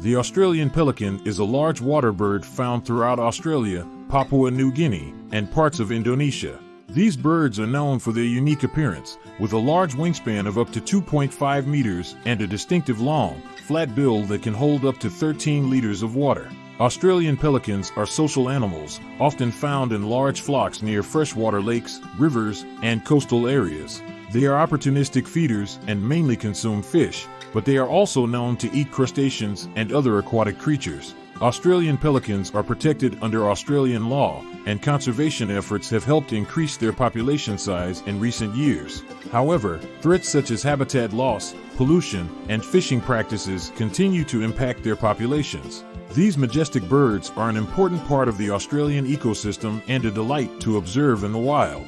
The Australian pelican is a large water bird found throughout Australia, Papua New Guinea, and parts of Indonesia. These birds are known for their unique appearance, with a large wingspan of up to 2.5 meters and a distinctive long, flat bill that can hold up to 13 liters of water. Australian pelicans are social animals, often found in large flocks near freshwater lakes, rivers, and coastal areas. They are opportunistic feeders and mainly consume fish, but they are also known to eat crustaceans and other aquatic creatures. Australian pelicans are protected under Australian law, and conservation efforts have helped increase their population size in recent years. However, threats such as habitat loss, pollution, and fishing practices continue to impact their populations. These majestic birds are an important part of the Australian ecosystem and a delight to observe in the wild.